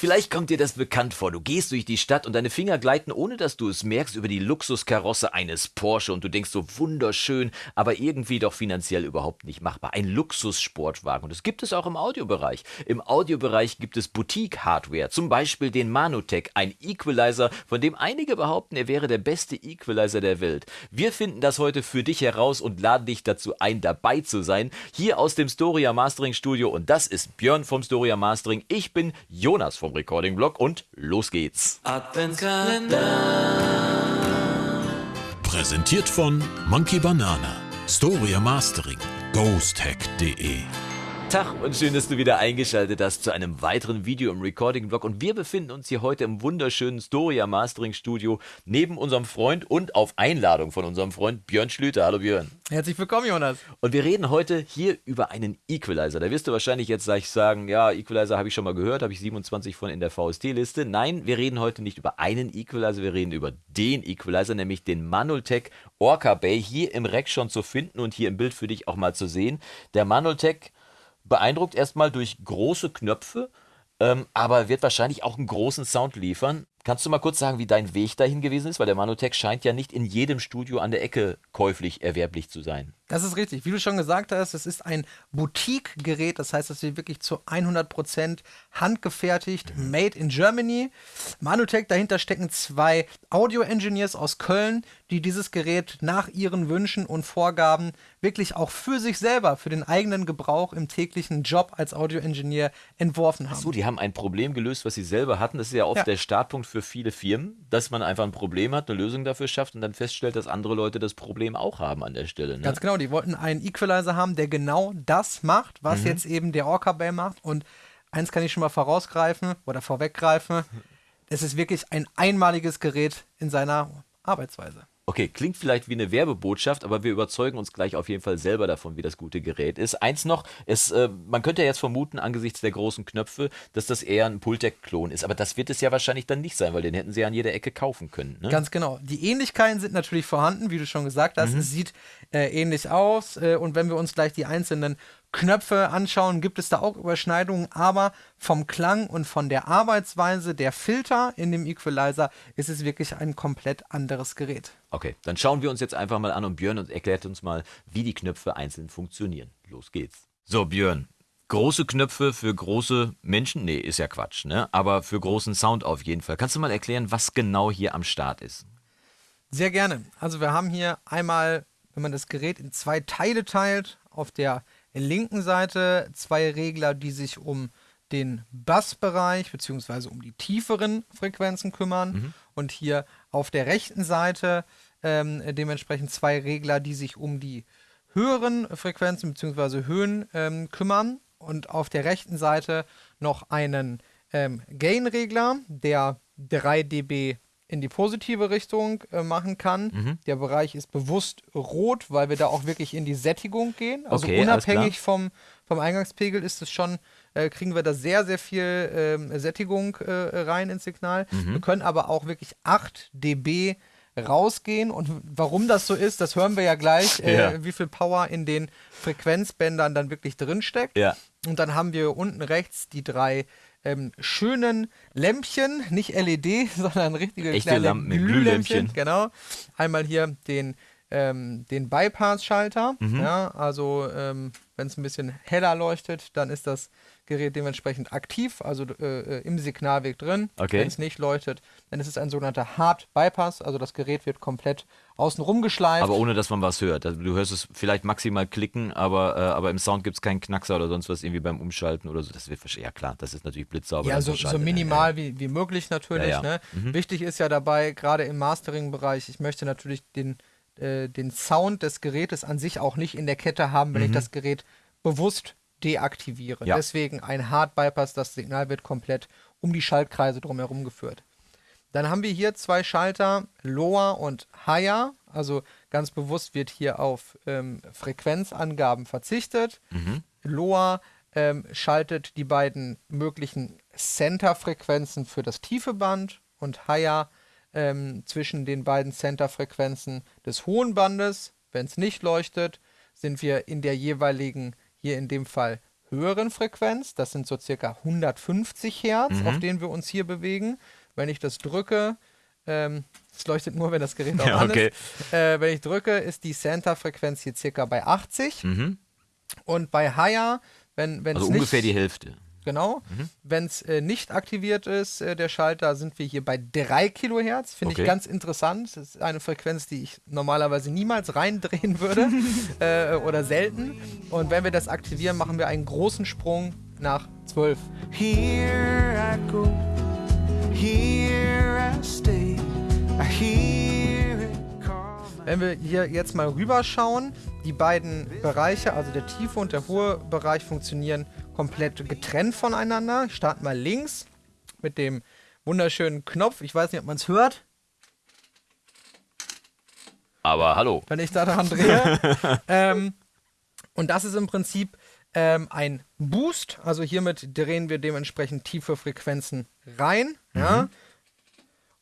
Vielleicht kommt dir das bekannt vor. Du gehst durch die Stadt und deine Finger gleiten, ohne dass du es merkst, über die Luxuskarosse eines Porsche und du denkst so wunderschön, aber irgendwie doch finanziell überhaupt nicht machbar. Ein Luxussportwagen. Und das gibt es auch im Audiobereich. Im Audiobereich gibt es Boutique-Hardware, zum Beispiel den Manotech, ein Equalizer, von dem einige behaupten, er wäre der beste Equalizer der Welt. Wir finden das heute für dich heraus und laden dich dazu ein, dabei zu sein. Hier aus dem Storia Mastering Studio und das ist Björn vom Storia Mastering. Ich bin Jonas vom Recording Blog und los geht's. Adventskalender. Präsentiert von Monkey Banana, Storia Mastering, ghosthack.de. Tag und schön, dass du wieder eingeschaltet hast zu einem weiteren Video im Recording-Blog. Und wir befinden uns hier heute im wunderschönen Storia Mastering Studio neben unserem Freund und auf Einladung von unserem Freund Björn Schlüter. Hallo Björn. Herzlich willkommen, Jonas. Und wir reden heute hier über einen Equalizer. Da wirst du wahrscheinlich jetzt gleich sagen, ja, Equalizer habe ich schon mal gehört, habe ich 27 von in der VST-Liste. Nein, wir reden heute nicht über einen Equalizer, wir reden über den Equalizer, nämlich den Manoltech Orca Bay, hier im Rack schon zu finden und hier im Bild für dich auch mal zu sehen. Der Manoltech beeindruckt erstmal durch große Knöpfe, ähm, aber wird wahrscheinlich auch einen großen Sound liefern. Kannst du mal kurz sagen, wie dein Weg dahin gewesen ist? Weil der Manotech scheint ja nicht in jedem Studio an der Ecke käuflich erwerblich zu sein. Das ist richtig. Wie du schon gesagt hast, es ist ein Boutique-Gerät. Das heißt, es wird wirklich zu 100% handgefertigt, mhm. made in Germany. Manutech, dahinter stecken zwei Audio-Engineers aus Köln, die dieses Gerät nach ihren Wünschen und Vorgaben wirklich auch für sich selber, für den eigenen Gebrauch im täglichen Job als Audio-Engineer entworfen haben. Achso, die haben ein Problem gelöst, was sie selber hatten. Das ist ja oft ja. der Startpunkt für viele Firmen, dass man einfach ein Problem hat, eine Lösung dafür schafft und dann feststellt, dass andere Leute das Problem auch haben an der Stelle. Ne? Ganz genau, die wollten einen Equalizer haben, der genau das macht, was mhm. jetzt eben der Orca Bay macht. Und eins kann ich schon mal vorausgreifen oder vorweggreifen. Es ist wirklich ein einmaliges Gerät in seiner Arbeitsweise. Okay, klingt vielleicht wie eine Werbebotschaft, aber wir überzeugen uns gleich auf jeden Fall selber davon, wie das gute Gerät ist. Eins noch, es, äh, man könnte ja jetzt vermuten, angesichts der großen Knöpfe, dass das eher ein Pultec-Klon ist. Aber das wird es ja wahrscheinlich dann nicht sein, weil den hätten sie ja an jeder Ecke kaufen können. Ne? Ganz genau. Die Ähnlichkeiten sind natürlich vorhanden, wie du schon gesagt hast. Mhm. Es sieht äh, ähnlich aus. Äh, und wenn wir uns gleich die einzelnen Knöpfe anschauen, gibt es da auch Überschneidungen, aber vom Klang und von der Arbeitsweise der Filter in dem Equalizer ist es wirklich ein komplett anderes Gerät. Okay, dann schauen wir uns jetzt einfach mal an und Björn erklärt uns mal, wie die Knöpfe einzeln funktionieren. Los geht's. So, Björn, große Knöpfe für große Menschen? Nee, ist ja Quatsch, ne? Aber für großen Sound auf jeden Fall. Kannst du mal erklären, was genau hier am Start ist? Sehr gerne. Also wir haben hier einmal, wenn man das Gerät in zwei Teile teilt, auf der linken Seite zwei Regler, die sich um den Bassbereich bzw. um die tieferen Frequenzen kümmern. Mhm. Und hier auf der rechten Seite ähm, dementsprechend zwei Regler, die sich um die höheren Frequenzen bzw. Höhen ähm, kümmern. Und auf der rechten Seite noch einen ähm, Gain-Regler, der 3 dB in die positive Richtung äh, machen kann. Mhm. Der Bereich ist bewusst rot, weil wir da auch wirklich in die Sättigung gehen. Also okay, unabhängig vom, vom Eingangspegel ist es schon, äh, kriegen wir da sehr, sehr viel äh, Sättigung äh, rein ins Signal. Mhm. Wir können aber auch wirklich 8 dB rausgehen. Und warum das so ist, das hören wir ja gleich, äh, ja. wie viel Power in den Frequenzbändern dann wirklich drinsteckt. Ja. Und dann haben wir unten rechts die drei ähm, schönen Lämpchen, nicht LED, sondern richtige Echte kleine Lampen, Glühlämpchen. Glühlämpchen. Genau. Einmal hier den, ähm, den Bypass-Schalter. Mhm. Ja, also ähm, wenn es ein bisschen heller leuchtet, dann ist das Gerät dementsprechend aktiv, also äh, im Signalweg drin. Okay. Wenn es nicht leuchtet, dann ist es ein sogenannter Hard Bypass, also das Gerät wird komplett außenrum geschleift. Aber ohne, dass man was hört. Also du hörst es vielleicht maximal klicken, aber, äh, aber im Sound gibt es keinen Knackser oder sonst was irgendwie beim Umschalten oder so. Das wird ja klar, das ist natürlich blitzsauber. Ja, so, so minimal ja, ja. Wie, wie möglich natürlich. Ja, ne? mhm. Wichtig ist ja dabei, gerade im Mastering-Bereich, ich möchte natürlich den, äh, den Sound des Gerätes an sich auch nicht in der Kette haben, wenn mhm. ich das Gerät bewusst deaktivieren. Ja. Deswegen ein Hard Bypass, das Signal wird komplett um die Schaltkreise drumherum geführt. Dann haben wir hier zwei Schalter, Lower und Higher. Also ganz bewusst wird hier auf ähm, Frequenzangaben verzichtet. Mhm. Lower ähm, schaltet die beiden möglichen Center-Frequenzen für das tiefe Band und Higher ähm, zwischen den beiden Center-Frequenzen des hohen Bandes. Wenn es nicht leuchtet, sind wir in der jeweiligen hier in dem Fall höheren Frequenz. Das sind so circa 150 Hertz, Mhm. auf denen wir uns hier bewegen. Wenn ich das drücke, ähm, es leuchtet nur, wenn das Gerät auch Ja, an okay. ist. Äh, wenn ich drücke, ist die Center-Frequenz hier circa bei 80. Und bei Higher, wenn wenn Mhm. Also es ungefähr nicht, die Hälfte. Genau. Wenn es äh, nicht aktiviert ist, äh, der Schalter, sind wir hier bei 3 Kilohertz. Finde Okay. ich ganz interessant. Das ist eine Frequenz, die ich normalerweise niemals reindrehen würde äh, oder selten. Und wenn wir das aktivieren, machen wir einen großen Sprung nach 12. Here I go, Wenn wir hier jetzt mal rüberschauen, die beiden Bereiche, also der tiefe und der hohe Bereich, funktionieren komplett getrennt voneinander. Ich starte mal links mit dem wunderschönen Knopf. Ich weiß nicht, ob man es hört. Aber hallo. wenn ich da daran drehe. ähm, und das ist im Prinzip ähm, ein Boost. Also hiermit drehen wir dementsprechend tiefe Frequenzen rein. Ja.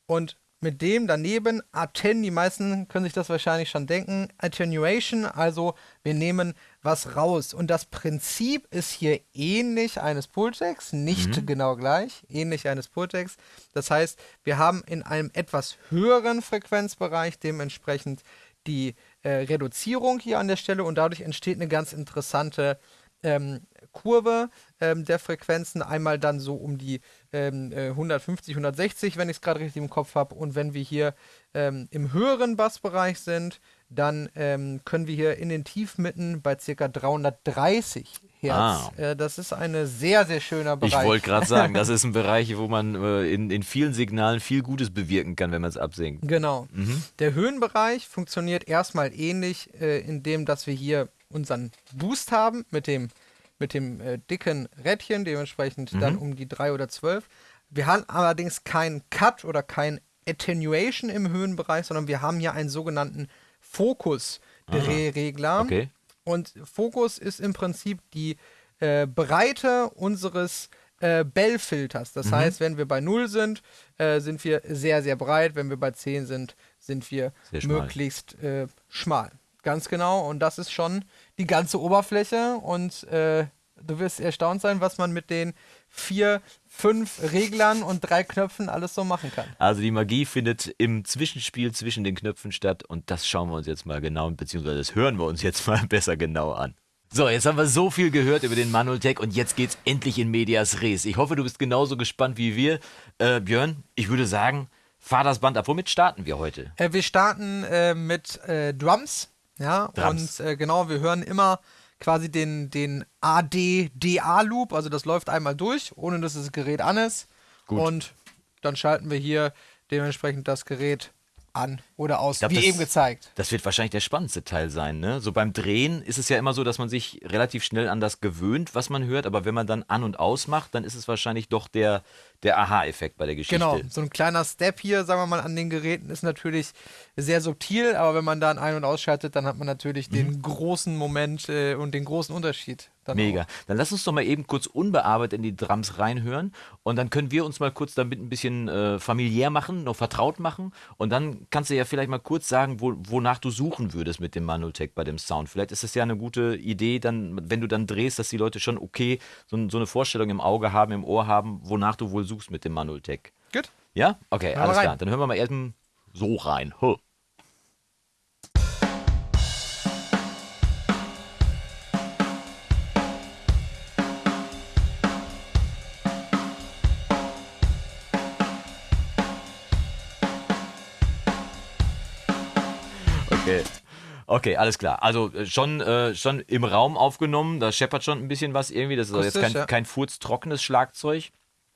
Und mit dem daneben Atten, die meisten können sich das wahrscheinlich schon denken, Attenuation, also wir nehmen was raus. Und das Prinzip ist hier ähnlich eines Pultex, nicht genau gleich, ähnlich eines Pultex. Das heißt, wir haben in einem etwas höheren Frequenzbereich dementsprechend die äh, Reduzierung hier an der Stelle und dadurch entsteht eine ganz interessante ähm, Kurve ähm, der Frequenzen. Einmal dann so um die ähm, äh, 150, 160, wenn ich es gerade richtig im Kopf habe. Und wenn wir hier ähm, im höheren Bassbereich sind, dann ähm, können wir hier in den Tiefmitten bei ca. 330 Hertz. Ah. Äh, das ist ein sehr, sehr schöner Ich Bereich. wollte gerade sagen, das ist ein Bereich, wo man äh, in, in vielen Signalen viel Gutes bewirken kann, wenn man es absinkt. Genau. Der Höhenbereich funktioniert erstmal ähnlich, äh, indem dass wir hier unseren Boost haben mit dem, mit dem äh, dicken Rädchen, dementsprechend dann um die 3 oder 12. Wir haben allerdings keinen Cut oder kein Attenuation im Höhenbereich, sondern wir haben hier einen sogenannten Fokus-Drehregler. Okay. Und Fokus ist im Prinzip die äh, Breite unseres äh, Bell-Filters. Mhm. Das heißt, wenn wir bei 0 sind, äh, sind wir sehr, sehr breit. Wenn wir bei 10 sind, sind wir schmal. möglichst äh, schmal. Ganz genau. Und das ist schon die ganze Oberfläche. Und äh, du wirst erstaunt sein, was man mit den vier, fünf Reglern und drei Knöpfen alles so machen kann. Also die Magie findet im Zwischenspiel zwischen den Knöpfen statt und das schauen wir uns jetzt mal genau, beziehungsweise das hören wir uns jetzt mal besser genau an. So, jetzt haben wir so viel gehört über den Manoltech und jetzt geht's endlich in Medias Res. Ich hoffe, du bist genauso gespannt wie wir. Äh, Björn, ich würde sagen, fahr das Band ab. Womit starten wir heute? Äh, wir starten äh, mit äh, Drums. Ja, Drums. und äh, genau, wir hören immer quasi den, den AD-DA-Loop, also das läuft einmal durch, ohne dass das Gerät an ist. Gut. Und dann schalten wir hier dementsprechend das Gerät an oder aus, glaub, wie das- eben gezeigt. Das wird wahrscheinlich der spannendste Teil sein, ne? So beim Drehen ist es ja immer so, dass man sich relativ schnell an das gewöhnt, was man hört, aber wenn man dann an und aus macht, dann ist es wahrscheinlich doch der, der Aha-Effekt bei der Geschichte. Genau, so ein kleiner Step hier, sagen wir mal, an den Geräten ist natürlich sehr subtil, aber wenn man dann ein- und ausschaltet, dann hat man natürlich den großen Moment äh, und den großen Unterschied. Dann Mega. Auch. Dann lass uns doch mal eben kurz unbearbeitet in die Drums reinhören und dann können wir uns mal kurz damit ein bisschen äh, familiär machen, noch vertraut machen und dann kannst du ja vielleicht mal kurz sagen, wo, wonach du suchen würdest mit dem Manotech bei dem Sound. Vielleicht ist es ja eine gute Idee, dann, wenn du dann drehst, dass die Leute schon okay so, so eine Vorstellung im Auge haben, im Ohr haben, wonach du wohl suchst mit dem Manotech. Gut. Ja? Okay, wir alles rein. klar. Dann hören wir mal eben so rein. Huh. Okay. Okay, alles klar. Also äh, schon, äh, schon im Raum aufgenommen, da scheppert schon ein bisschen was irgendwie. Das ist also jetzt Akustisch, kein, ja. kein furztrockenes Schlagzeug.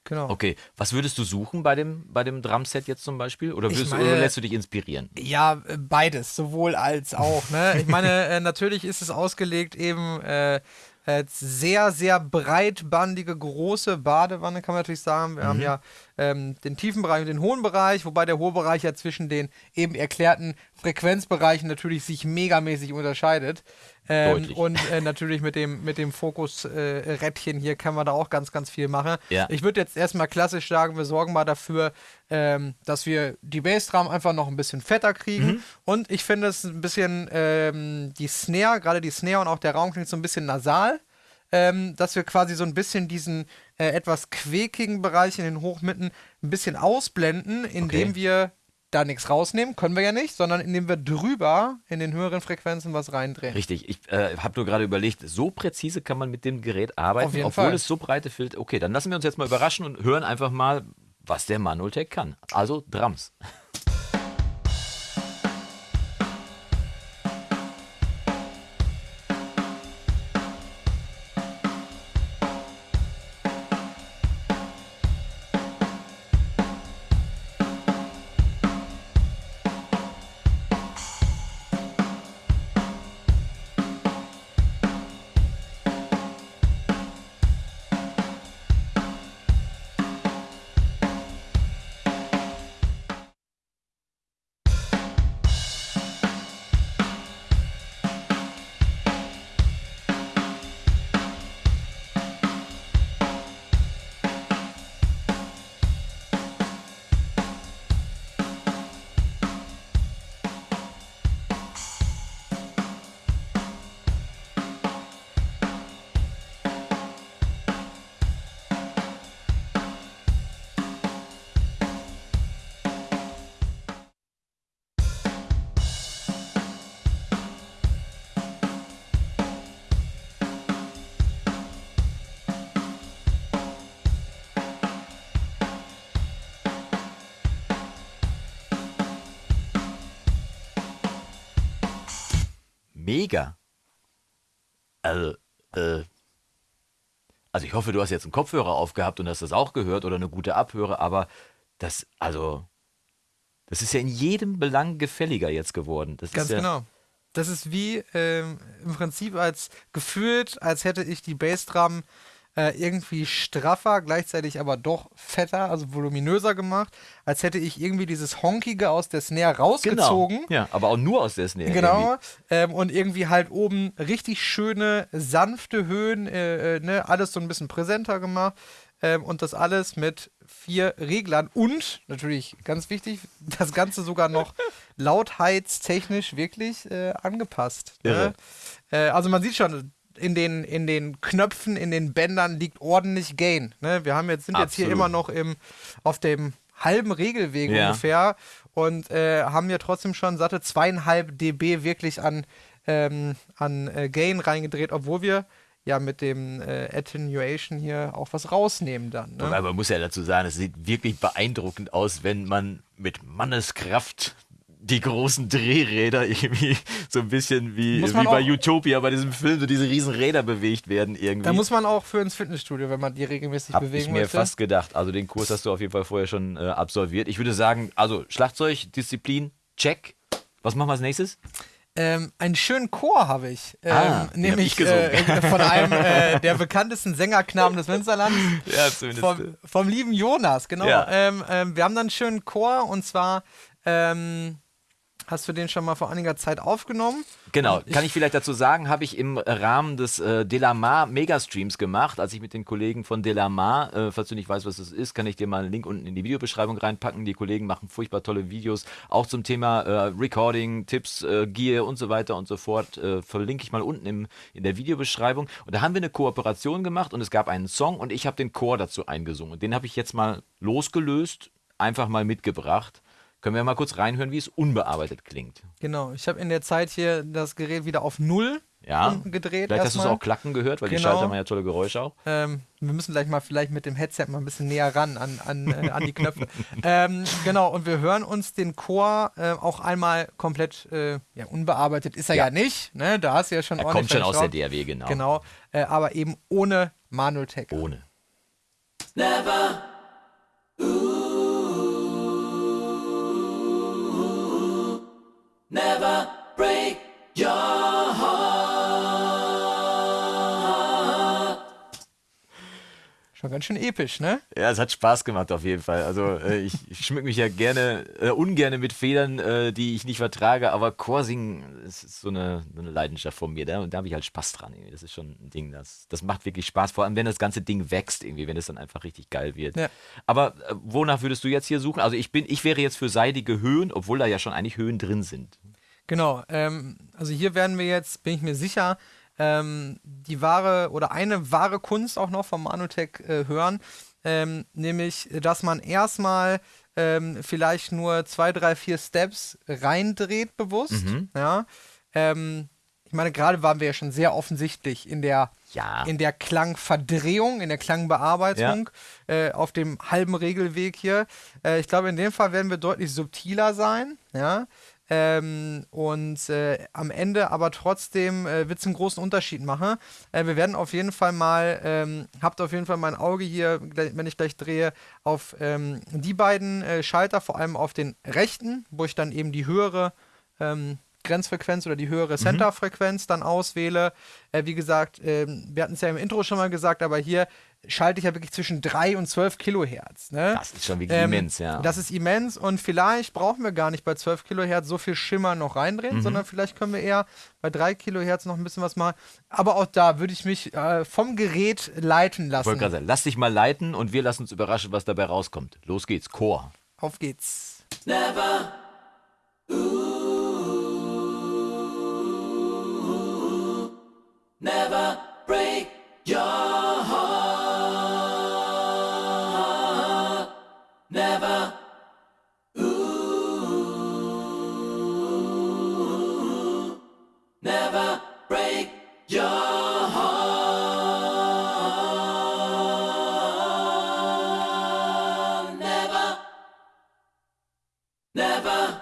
Genau. Okay, was würdest du suchen bei dem, bei dem Drumset jetzt zum Beispiel? Oder, würdest, meine- oder lässt du dich inspirieren? Ja, äh, beides, sowohl als auch. Ne? Ich meine, äh, natürlich ist es ausgelegt eben äh, als sehr, sehr breitbandige, große Badewanne, kann man natürlich sagen. Wir haben ja ähm, den tiefen Bereich und den hohen Bereich, wobei der hohe Bereich ja zwischen den eben erklärten Frequenzbereichen natürlich sich megamäßig unterscheidet. Ähm, und äh, natürlich mit dem, mit dem Fokus-Rädchen hier kann man da auch ganz, ganz viel machen. Ja. Ich würde jetzt erstmal klassisch sagen, wir sorgen mal dafür, ähm, dass wir die Bassdrum einfach noch ein bisschen fetter kriegen. Mhm. Und ich finde es ein bisschen, ähm, die Snare, gerade die Snare und auch der Raum klingt so ein bisschen nasal. ähm, dass wir quasi so ein bisschen diesen äh, etwas quäkigen Bereich in den Hochmitten ein bisschen ausblenden, indem Okay. wir da nichts rausnehmen, können wir ja nicht, sondern indem wir drüber in den höheren Frequenzen was reindrehen. Richtig, ich äh, habe nur gerade überlegt, so präzise kann man mit dem Gerät arbeiten, Auf jeden obwohl Fall. es so breite Filter. Okay, dann lassen wir uns jetzt mal überraschen und hören einfach mal, was der Manoltech kann. Also Drums. Mega. Also, äh, also ich hoffe, du hast jetzt einen Kopfhörer aufgehabt und hast das auch gehört oder eine gute Abhöre, aber das, also, das ist ja in jedem Belang gefälliger jetzt geworden. Das Ganz ist ja, genau. Das ist wie ähm, im Prinzip als gefühlt, als hätte ich die Bassdrum äh, irgendwie straffer, gleichzeitig aber doch fetter, also voluminöser gemacht, als hätte ich irgendwie dieses Honkige aus der Snare Genau. rausgezogen. Ja, aber auch nur aus der Snare. Genau, ähm, und irgendwie halt oben richtig schöne, sanfte Höhen, äh, äh, ne, alles so ein bisschen präsenter gemacht. Ähm, und das alles mit vier Reglern und natürlich ganz wichtig, das Ganze sogar noch lautheitstechnisch wirklich äh, angepasst. Ne? Äh, also man sieht schon, in den, in den Knöpfen, in den Bändern liegt ordentlich Gain. Ne? Wir haben jetzt, sind jetzt hier Absolut. immer noch im, auf dem halben Regelweg Ja. ungefähr und äh, haben ja trotzdem schon satte zweieinhalb dB wirklich an, ähm, an äh, Gain reingedreht, obwohl wir ja mit dem äh, Attenuation hier auch was rausnehmen dann. Ne? Aber man muss ja dazu sagen, es sieht wirklich beeindruckend aus, wenn man mit Manneskraft die großen Drehräder irgendwie so ein bisschen wie, wie bei Utopia bei diesem Film, so diese riesen Räder bewegt werden irgendwie. Da muss man auch für ins Fitnessstudio, wenn man die regelmäßig Hab bewegen ich mir möchte. fast gedacht. Also den Kurs hast du auf jeden Fall vorher schon äh, absolviert. Ich würde sagen, also Schlagzeug, Disziplin, check. Was machen wir als nächstes? Ähm, einen schönen Chor habe ich. Ähm, Ah, nämlich ich äh, von einem äh, der bekanntesten Sängerknaben des Münsterlands. Ja, zumindest. Vom, vom lieben Jonas, genau. Ja. Ähm, ähm, wir haben dann einen schönen Chor und zwar ähm, hast du den schon mal vor einiger Zeit aufgenommen. Genau, Und kann ich vielleicht dazu sagen, habe ich im Rahmen des äh, Delamar Megastreams gemacht, als ich mit den Kollegen von Delamar, äh, falls du nicht weißt, was das ist, kann ich dir mal einen Link unten in die Videobeschreibung reinpacken. Die Kollegen machen furchtbar tolle Videos, auch zum Thema äh, Recording, Tipps, äh, Gear und so weiter und so fort. Äh, verlinke ich mal unten im, in der Videobeschreibung. Und da haben wir eine Kooperation gemacht und es gab einen Song und ich habe den Chor dazu eingesungen. Den habe ich jetzt mal losgelöst, einfach mal mitgebracht. Können wir mal kurz reinhören, wie es unbearbeitet klingt. Genau, ich habe in der Zeit hier das Gerät wieder auf Null Ja, gedreht. Vielleicht hast du es auch klacken gehört, weil die Genau. Schalter machen ja tolle Geräusche auch. Ähm, wir müssen gleich mal vielleicht mit dem Headset mal ein bisschen näher ran an, an, äh, an die Knöpfe. ähm, genau, und wir hören uns den Chor äh, auch einmal komplett äh, ja, unbearbeitet ist er ja, Ja. nicht. Ne? Da hast du ja schon Er ordentlich kommt schon aus der. DRW, genau. Genau, äh, aber eben ohne Manual Tech. Ohne. Schon ganz schön episch, ne? Ja, es hat Spaß gemacht auf jeden Fall. Also äh, ich, ich schmück mich ja gerne, äh, ungerne mit Federn, äh, die ich nicht vertrage, aber Chorsingen das ist so eine, so eine Leidenschaft von mir. Da, und da habe ich halt Spaß dran. Irgendwie. Das ist schon ein Ding, das, das macht wirklich Spaß, vor allem wenn das ganze Ding wächst, irgendwie, wenn es dann einfach richtig geil wird. Ja. Aber äh, wonach würdest du jetzt hier suchen? Also ich bin, ich wäre jetzt für seidige Höhen, obwohl da ja schon eigentlich Höhen drin sind. Genau, ähm, also hier werden wir jetzt, bin ich mir sicher, ähm, die wahre oder eine wahre Kunst auch noch vom Manutech äh, hören, ähm, nämlich, dass man erstmal ähm, vielleicht nur zwei, drei, vier Steps reindreht bewusst. Mhm. Ja. Ähm, ich meine, gerade waren wir ja schon sehr offensichtlich in der, Ja. in der Klangverdrehung, in der Klangbearbeitung, äh, auf dem halben Regelweg hier. Äh, ich glaube, in dem Fall werden wir deutlich subtiler sein, ja. Ähm, und äh, am Ende aber trotzdem äh, wird es einen großen Unterschied machen. Äh, wir werden auf jeden Fall mal, ähm, habt auf jeden Fall mein Auge hier, wenn ich gleich drehe, auf ähm, die beiden äh, Schalter, vor allem auf den rechten, wo ich dann eben die höhere ähm, Grenzfrequenz oder die höhere Centerfrequenz dann auswähle. Äh, wie gesagt, ähm, wir hatten es ja im Intro schon mal gesagt, aber hier schalte ich ja wirklich zwischen 3 und 12 Kilohertz. Ne? Das ist schon wirklich Ähm, immens, ja. Das ist immens und vielleicht brauchen wir gar nicht bei 12 Kilohertz so viel Schimmer noch reindrehen, Mhm. sondern vielleicht können wir eher bei 3 Kilohertz noch ein bisschen was machen. Aber auch da würde ich mich äh, vom Gerät leiten Ich lassen. wollte gerade sagen, lass dich mal leiten und wir lassen uns überraschen, was dabei rauskommt. Los geht's, Chor. Auf geht's. never break your heart. Never. Ooh, never break your heart. Never. Never.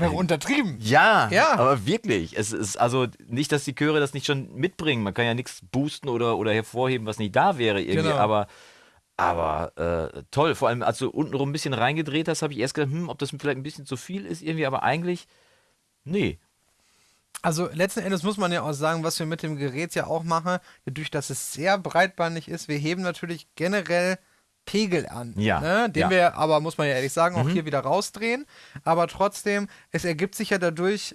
Wäre untertrieben. Ja, Ja. aber wirklich. Es ist also nicht, dass die Chöre das nicht schon mitbringen. Man kann ja nichts boosten oder, oder hervorheben, was nicht da wäre irgendwie. Genau. Aber, aber äh, toll. Vor allem, als du untenrum ein bisschen reingedreht hast, habe ich erst gedacht, hm, ob das vielleicht ein bisschen zu viel ist irgendwie. Aber eigentlich, nee. Also letzten Endes muss man ja auch sagen, was wir mit dem Gerät ja auch machen, dadurch, dass es sehr breitbandig ist, wir heben natürlich generell Pegel an. Ja, Ne? Den ja. Mhm. wir aber, muss man ja ehrlich sagen, auch hier wieder rausdrehen. Aber trotzdem, es ergibt sich ja dadurch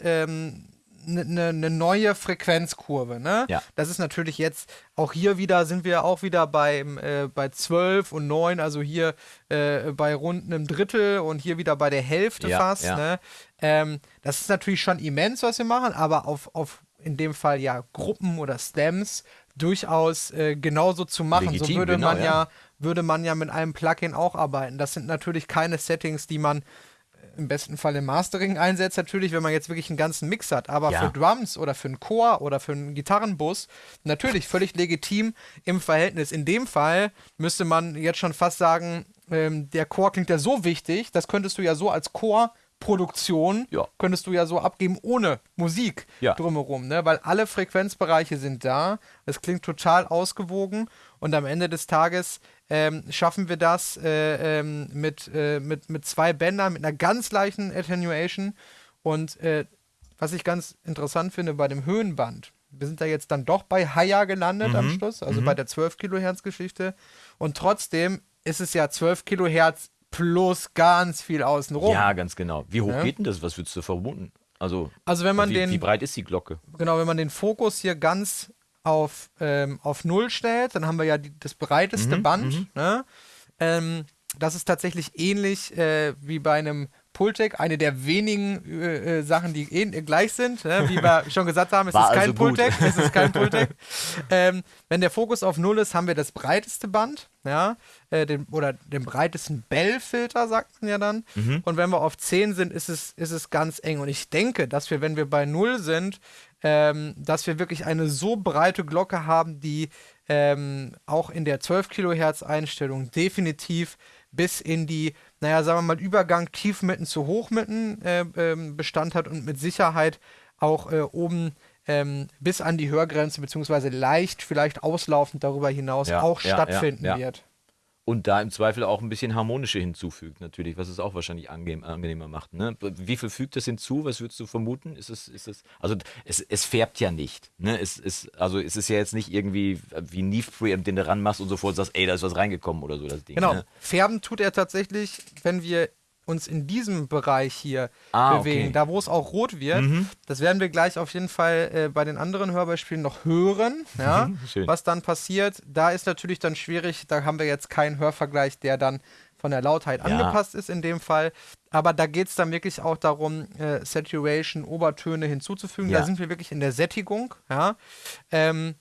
eine ne, ne neue Frequenzkurve. Ne? Ja. Das ist natürlich jetzt, auch hier wieder sind wir auch wieder beim, äh, bei 12 und 9, also hier äh, bei rund einem Drittel und hier wieder bei der Hälfte Ja, fast. ja. Ne? Ähm, das ist natürlich schon immens, was wir machen, aber auf, auf in dem Fall ja Gruppen oder Stems durchaus äh, genauso zu machen. so Legitim, würde genau, man ja. Würde man ja mit einem Plugin auch arbeiten. Das sind natürlich keine Settings, die man äh, im besten Fall im Mastering einsetzt, natürlich, wenn man jetzt wirklich einen ganzen Mix hat. Aber Ja. für Drums oder für einen Chor oder für einen Gitarrenbus natürlich völlig legitim im Verhältnis. In dem Fall müsste man jetzt schon fast sagen, ähm, der Chor klingt ja so wichtig, das könntest du ja so als Chorproduktion Ja. könntest du ja so abgeben ohne Musik Ja. drumherum, ne? Weil alle Frequenzbereiche sind da. Es klingt total ausgewogen und am Ende des Tages ähm, schaffen wir das äh, ähm, mit, äh, mit, mit zwei Bändern, mit einer ganz leichten Attenuation. Und äh, was ich ganz interessant finde bei dem Höhenband, wir sind da jetzt dann doch bei Haya gelandet Mhm. am Schluss, also bei der 12 Kilohertz Geschichte. Und trotzdem ist es ja 12 Kilohertz plus ganz viel außenrum. Ja, ganz genau. Wie hoch Ja. geht denn das? Was würdest du vermuten? Also, Also wenn man wie, den wie breit ist die Glocke? genau, wenn man den Fokus hier ganz auf, ähm, auf Null stellt, dann haben wir ja die, das breiteste Band. Ne? Ähm, das ist tatsächlich ähnlich äh, wie bei einem Pultec, eine der wenigen äh, äh, Sachen, die ähn- äh, gleich sind. Ne? Wie wir schon gesagt haben, es ist kein also gut. Pultec. Es ist kein Pultec. ähm, wenn der Fokus auf Null ist, haben wir das breiteste Band, ja, äh, den, oder den breitesten Bell-Filter, sagt man ja dann. Mhm. Und wenn wir auf 10 sind, ist es, ist es ganz eng. Und ich denke, dass wir, wenn wir bei Null sind, ähm, dass wir wirklich eine so breite Glocke haben, die ähm, auch in der 12 Kilohertz Einstellung definitiv bis in die, naja, sagen wir mal, Übergang Tiefmitten zu Hochmitten äh, ähm, Bestand hat und mit Sicherheit auch äh, oben ähm, bis an die Hörgrenze, beziehungsweise leicht vielleicht auslaufend darüber hinaus Ja, auch ja, stattfinden ja. wird. Und da im Zweifel auch ein bisschen harmonische hinzufügt, natürlich, was es auch wahrscheinlich angenehm, angenehmer macht. Ne? Wie viel fügt das hinzu? Was würdest du vermuten? Ist es, ist es, also es, es färbt ja nicht. Ne? Es ist, also es ist ja jetzt nicht irgendwie wie ein Neve Preamp, den du ranmachst und sofort sagst, ey, da ist was reingekommen oder so, das Ding. Genau. Ne? Färben tut er tatsächlich, wenn wir uns in diesem Bereich hier Ah, bewegen, okay. Mhm. da wo es auch rot wird. Das werden wir gleich auf jeden Fall äh, bei den anderen Hörbeispielen noch hören, ja, was dann passiert. Da ist natürlich dann schwierig, da haben wir jetzt keinen Hörvergleich, der dann von der Lautheit angepasst ist in dem Fall. Aber da geht es dann wirklich auch darum, äh, Saturation, Obertöne hinzuzufügen. Ja. Da sind wir wirklich in der Sättigung, ja. Ähm,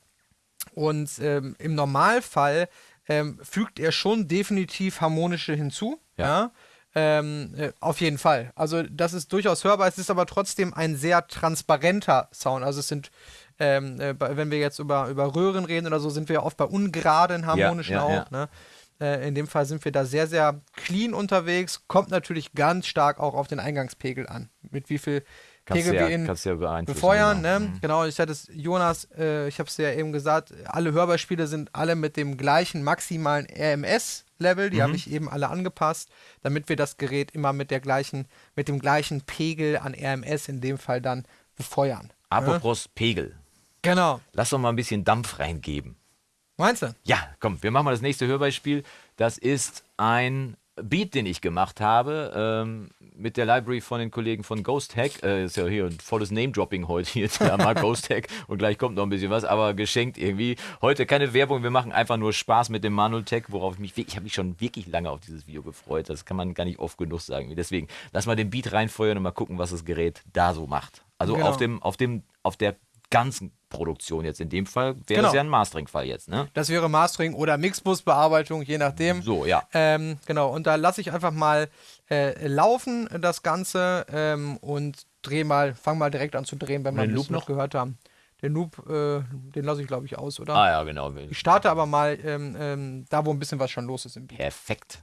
und ähm, im Normalfall ähm, fügt er schon definitiv harmonische hinzu. Ja. Ja. Ähm, äh, auf jeden Fall. Also das ist durchaus hörbar. Es ist aber trotzdem ein sehr transparenter Sound. Also es sind, ähm, äh, wenn wir jetzt über, über Röhren reden oder so, sind wir oft bei ungeraden harmonischen ja, auch. ja. Ne? Äh, in dem Fall sind wir da sehr, sehr clean unterwegs. Kommt natürlich ganz stark auch auf den Eingangspegel an. Mit wie viel Kannst ja, in kannst ja beeinflussen. befeuern. genau. Ne? Genau, ich hatte es, Jonas, äh, ich habe es ja eben gesagt, alle Hörbeispiele sind alle mit dem gleichen maximalen RMS-Level, die Mhm. habe ich eben alle angepasst, damit wir das Gerät immer mit der gleichen, mit dem gleichen Pegel an RMS in dem Fall dann befeuern. Apropos Pegel. Genau. Lass doch mal ein bisschen Dampf reingeben. Meinst du? Ja, komm, wir machen mal das nächste Hörbeispiel. Das ist ein Beat, den ich gemacht habe ähm, mit der Library von den Kollegen von Ghost Hack. Äh, ist ja hier ein volles Name-Dropping heute hier. Ja, mal Ghost Hack und gleich kommt noch ein bisschen was, aber geschenkt irgendwie. Heute keine Werbung, wir machen einfach nur Spaß mit dem Manutech, worauf ich mich, ich habe mich schon wirklich lange auf dieses Video gefreut. Das kann man gar nicht oft genug sagen. Deswegen, lass mal den Beat reinfeuern und mal gucken, was das Gerät da so macht. Also Genau. auf dem, auf dem, auf der ganzen Produktion jetzt in dem Fall wäre Genau. das ja ein Mastering-Fall jetzt, ne? Das wäre Mastering oder Mixbus-Bearbeitung, je nachdem. So, ja. Ähm, genau, und da lasse ich einfach mal äh, laufen, das Ganze, ähm, und drehe mal, fang mal direkt an zu drehen, wenn wir den Loop noch? gehört haben. Den Loop, äh, den lasse ich, glaube ich, aus, oder? Ah ja, genau. Ich starte aber mal ähm, ähm, da, wo ein bisschen was schon los ist im Beat. Perfekt.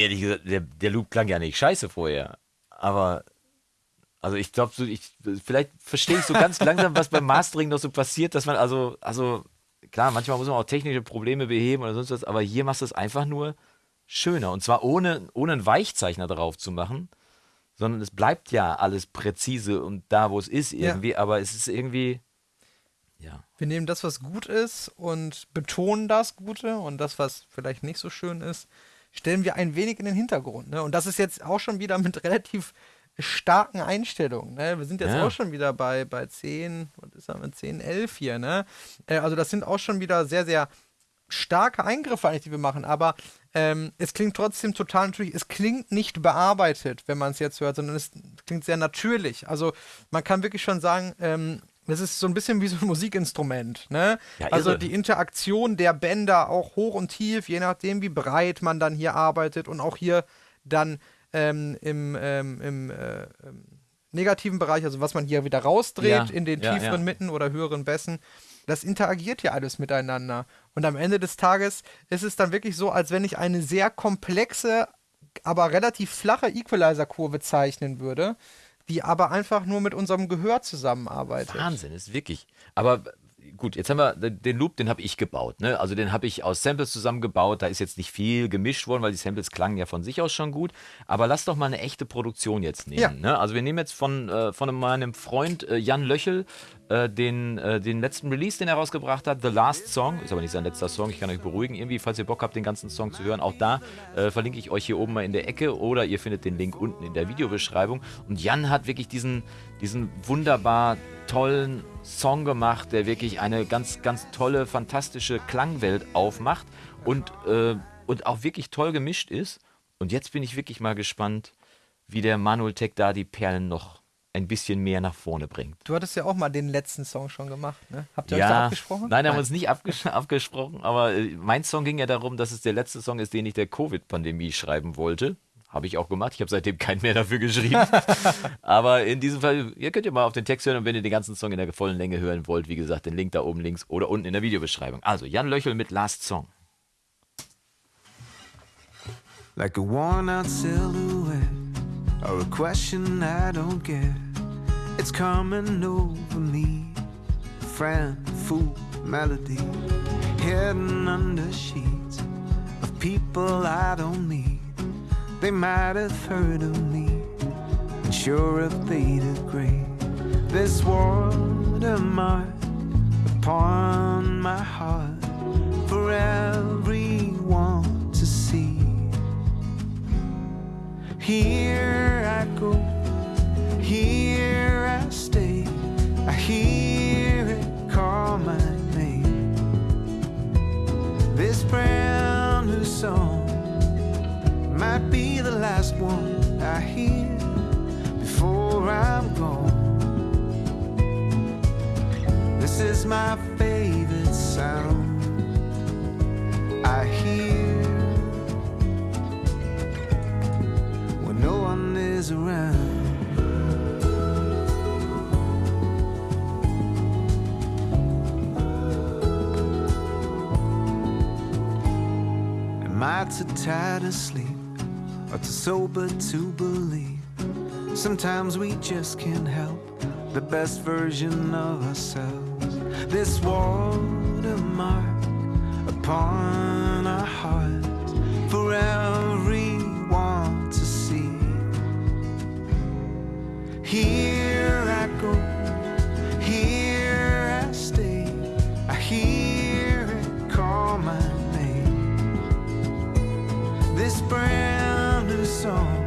Ehrlich gesagt, der, der Loop klang ja nicht scheiße vorher. Aber, also ich glaube, so, ich, vielleicht verstehe ich so ganz langsam, was beim Mastering noch so passiert, dass man also, also klar, manchmal muss man auch technische Probleme beheben oder sonst was, aber hier machst du es einfach nur schöner. Und zwar ohne, ohne einen Weichzeichner drauf zu machen, sondern es bleibt ja alles präzise und da, wo es ist irgendwie, aber es ist irgendwie, ja. Wir nehmen das, was gut ist und betonen das Gute und das, was vielleicht nicht so schön ist, stellen wir ein wenig in den Hintergrund. Ne? Und das ist jetzt auch schon wieder mit relativ starken Einstellungen. Ne? Wir sind jetzt Ja. auch schon wieder bei, bei 10, was ist das, 10, 11 hier. Ne? Äh, also das sind auch schon wieder sehr, sehr starke Eingriffe eigentlich, die wir machen, aber ähm, es klingt trotzdem total natürlich, es klingt nicht bearbeitet, wenn man es jetzt hört, sondern es klingt sehr natürlich. Also man kann wirklich schon sagen, ähm, das ist so ein bisschen wie so ein Musikinstrument. Ne? Ja, also die Interaktion der Bänder auch hoch und tief, je nachdem, wie breit man dann hier arbeitet und auch hier dann ähm, im, ähm, im äh, ähm, negativen Bereich, also was man hier wieder rausdreht Ja, in den ja, tieferen. Mitten oder höheren Bässen, das interagiert ja alles miteinander. Und am Ende des Tages ist es dann wirklich so, als wenn ich eine sehr komplexe, aber relativ flache Equalizer-Kurve zeichnen würde, die aber einfach nur mit unserem Gehör zusammenarbeitet. Wahnsinn, ist wirklich. Aber gut, jetzt haben wir den Loop, den habe ich gebaut. Ne? Also den habe ich aus Samples zusammengebaut. Da ist jetzt nicht viel gemischt worden, weil die Samples klangen ja von sich aus schon gut. Aber lass doch mal eine echte Produktion jetzt nehmen. Ja. Ne? Also wir nehmen jetzt von, äh, von meinem Freund äh, Jan Löchel äh, den, äh, den letzten Release, den er rausgebracht hat, The Last Song. Ist aber nicht sein letzter Song. Ich kann euch beruhigen. Irgendwie, falls ihr Bock habt, den ganzen Song zu hören, auch da äh, verlinke ich euch hier oben mal in der Ecke oder ihr findet den Link unten in der Videobeschreibung. Und Jan hat wirklich diesen, diesen wunderbar tollen Song gemacht, der wirklich eine ganz, ganz tolle, fantastische Klangwelt aufmacht und, äh, und auch wirklich toll gemischt ist. Und jetzt bin ich wirklich mal gespannt, wie der Manuel Tech da die Perlen noch ein bisschen mehr nach vorne bringt. Du hattest ja auch mal den letzten Song schon gemacht, ne? Habt ihr euch da abgesprochen? Nein, haben wir uns nicht abges abgesprochen, aber äh, mein Song ging ja darum, dass es der letzte Song ist, den ich der Covid-Pandemie schreiben wollte. Habe ich auch gemacht. Ich habe seitdem keinen mehr dafür geschrieben. aber in diesem Fall, ihr könnt ja mal auf den Text hören und wenn ihr den ganzen Song in der vollen Länge hören wollt, wie gesagt, den Link da oben links oder unten in der Videobeschreibung. Also, Jan Löchel mit Last Song. like a worn out silhouette or a question I don't get. It's coming over me, friend, fool, melody, hidden under sheets of people I don't meet. They might have heard of me, and sure if they'd agree. This watermark upon my heart for everyone Here I go, here I stay. I hear it call my name. This brand new song might be the last one I hear before I'm gone. This is my favorite sound I hear Too tired to sleep or too sober to believe? Sometimes we just can't help the best version of ourselves. This watermark upon our hearts for everyone to see. Here song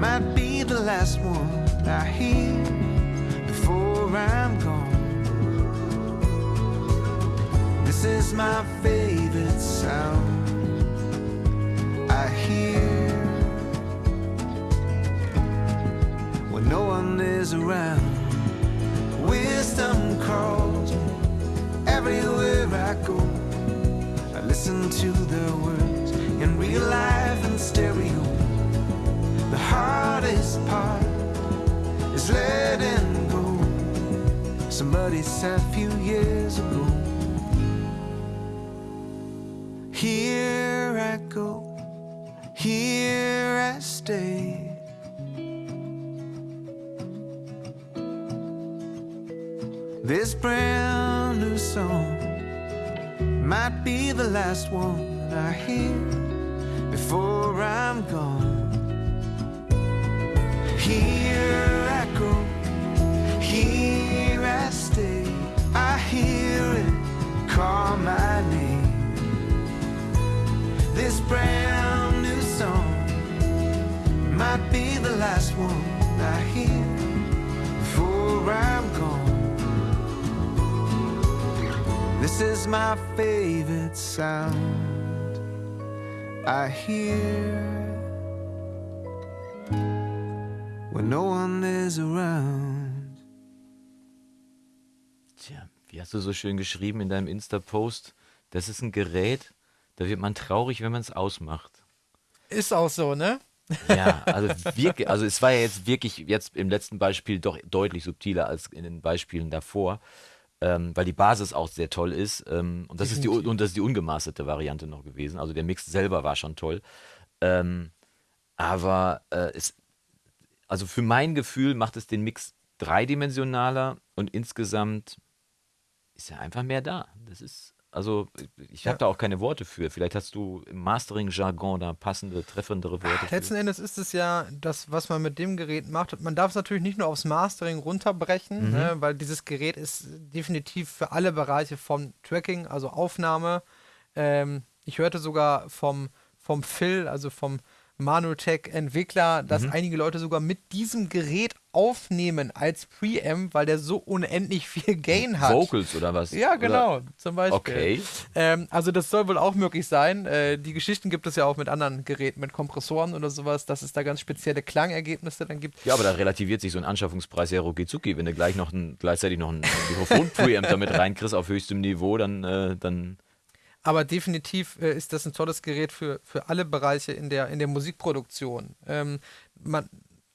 might be the last one I hear before I'm gone. This is my favorite sound I hear when no one is around. Wisdom calls everywhere I go. I listen to the words real life and stereo. The hardest part is letting go. Somebody said a few years ago. Here I go, here I stay. This brand new song might be the last one I hear before I'm gone. Here I go, here I stay. I hear it call my name. This brand new song might be the last one I hear before I'm gone. This is my favorite sound I hear when no one is around. Tja, wie hast du so schön geschrieben in deinem Insta-Post? Das ist ein Gerät, da wird man traurig, wenn man es ausmacht. Ist auch so, ne? Ja, also wirklich, also es war ja jetzt wirklich jetzt im letzten Beispiel doch deutlich subtiler als in den Beispielen davor, ähm, weil die Basis auch sehr toll ist. Ähm, und, das ist die, und das ist die ungemasterte Variante noch gewesen. Also der Mix selber war schon toll. Ähm, aber äh, es, also für mein Gefühl macht es den Mix dreidimensionaler und insgesamt ist ja einfach mehr da. Das ist, also ich habe Ja. da auch keine Worte für. Vielleicht hast du im Mastering-Jargon da passende, treffendere Worte für. Letzten Endes ist es ja das, was man mit dem Gerät macht. Man darf es natürlich nicht nur aufs Mastering runterbrechen, Mhm. ne, weil dieses Gerät ist definitiv für alle Bereiche vom Tracking, also Aufnahme. Ähm, ich hörte sogar vom, vom Phil, also vom Manutech-Entwickler, dass Mhm. einige Leute sogar mit diesem Gerät aufnehmen als Preamp, weil der so unendlich viel Gain hat. Vocals oder was? Ja, Oder- genau, zum Beispiel. Okay. Ähm, also das soll wohl auch möglich sein. Äh, die Geschichten gibt es ja auch mit anderen Geräten, mit Kompressoren oder sowas, dass es da ganz spezielle Klangergebnisse dann gibt. Ja, aber da relativiert sich so ein Anschaffungspreis ja rucki wenn du gleich noch ein, gleichzeitig noch ein Mikrofon-Preamp damit reinkriegst auf höchstem Niveau, dann, äh, dann Aber definitiv äh, ist das ein tolles Gerät für, für alle Bereiche in der, in der Musikproduktion. Ähm, man,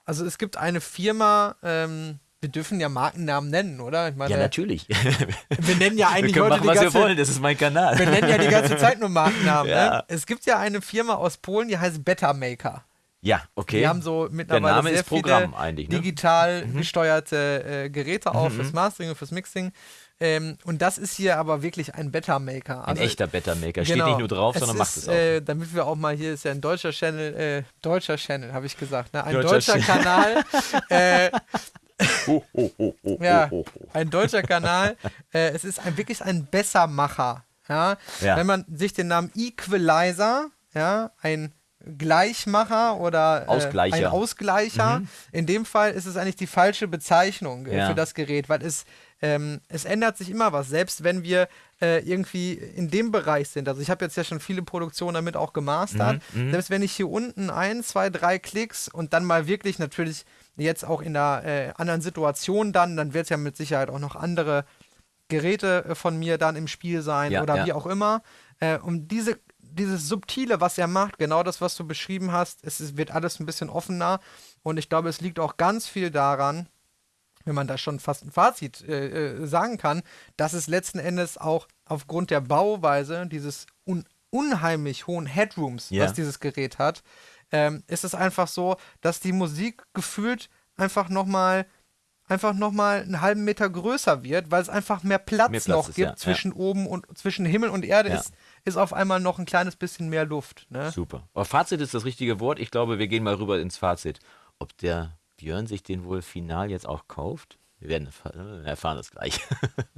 also es gibt eine Firma, ähm, wir dürfen ja Markennamen nennen, oder? Meine, ja, natürlich. wir nennen ja Wir eigentlich können heute machen, die was wir ganze, wollen, das ist mein Kanal. wir nennen ja die ganze Zeit nur Markennamen. Ja. Ne? Es gibt ja eine Firma aus Polen, die heißt Better Maker. Ja, okay. Die haben so mittlerweile Name sehr ist Programm viele eigentlich, ne? digital gesteuerte äh, Geräte auch fürs Mastering und fürs Mixing. Ähm, und das ist hier aber wirklich ein Better Maker. ein Also, echter Better-Maker. Steht genau. nicht nur drauf, sondern ist, macht es auch. Äh, damit wir auch mal, hier ist ja ein deutscher Channel, äh, deutscher Channel, habe ich gesagt, ne? ein Deutscher deutscher. Kanal, äh, ho, ho, ho, ja, ho, ho. ein deutscher Kanal. Äh, es ist ein, wirklich ein Bessermacher. Ja? Ja. Wenn man sich den Namen Equalizer, ja, ein Gleichmacher oder äh, Ausgleicher. ein Ausgleicher, in dem Fall ist es eigentlich die falsche Bezeichnung äh, Ja. für das Gerät, weil es, ähm, es ändert sich immer was, selbst wenn wir äh, irgendwie in dem Bereich sind. Also ich habe jetzt ja schon viele Produktionen damit auch gemastert. Selbst wenn ich hier unten ein, zwei, drei Klicks und dann mal wirklich natürlich jetzt auch in einer äh, anderen Situation dann, dann wird es ja mit Sicherheit auch noch andere Geräte äh, von mir dann im Spiel sein Ja, oder ja. wie auch immer. Äh, um diese, dieses Subtile, was er macht, genau das, was du beschrieben hast, es wird alles ein bisschen offener. Und ich glaube, es liegt auch ganz viel daran, wenn man da schon fast ein Fazit äh, äh, sagen kann, dass es letzten Endes auch aufgrund der Bauweise dieses un unheimlich hohen Headrooms, Ja. was dieses Gerät hat, ähm, ist es einfach so, dass die Musik gefühlt einfach nochmal einfach noch mal einen halben Meter größer wird, weil es einfach mehr Platz, Mehr Platz noch ist, gibt ja, zwischen oben und zwischen Himmel und Erde Ja. ist, ist auf einmal noch ein kleines bisschen mehr Luft. Ne? Super. Aber Fazit ist das richtige Wort. Ich glaube, wir gehen mal rüber ins Fazit. Ob der Björn sich den wohl final jetzt auch kauft? Wir werden erfahren, wir erfahren das gleich.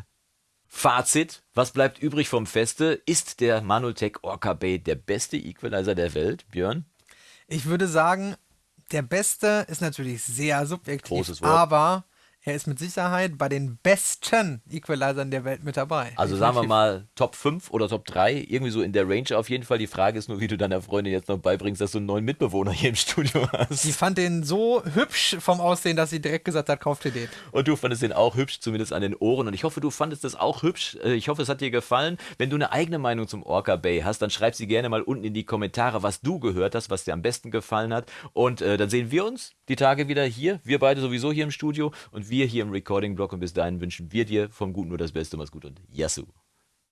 Fazit, was bleibt übrig vom Feste? Ist der Manutech Orca Bay der beste Equalizer der Welt, Björn? Ich würde sagen, der Beste ist natürlich sehr subjektiv, aber er ist mit Sicherheit bei den besten Equalizern der Welt mit dabei. Also sagen wir mal Top 5 oder Top 3, irgendwie so in der Range auf jeden Fall. Die Frage ist nur, wie du deiner Freundin jetzt noch beibringst, dass du einen neuen Mitbewohner hier im Studio hast. Die fand den so hübsch vom Aussehen, dass sie direkt gesagt hat, kauft dir den. Und du fandest den auch hübsch, zumindest an den Ohren. Und ich hoffe, du fandest das auch hübsch. Äh, Ich hoffe, es hat dir gefallen. Wenn du eine eigene Meinung zum Orca Bay hast, dann schreib sie gerne mal unten in die Kommentare, was du gehört hast, was dir am besten gefallen hat. Und äh, dann sehen wir uns die Tage wieder hier. Wir beide sowieso hier im Studio und wir hier im Recording-Blog. Und bis dahin wünschen wir dir vom Guten nur das Beste. Mach's gut und Yassou.